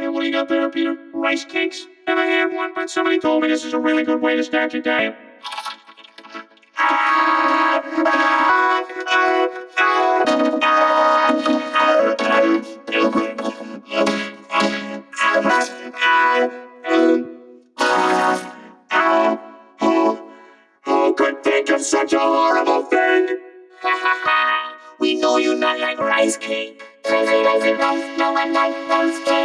Hey, what do you got there, Peter? Rice cakes? Never had one, but somebody told me this is a really good way to start your day. Who could think of such a horrible thing? we know you not like rice cake. Crazy, crazy, rice, no one likes rice cakes.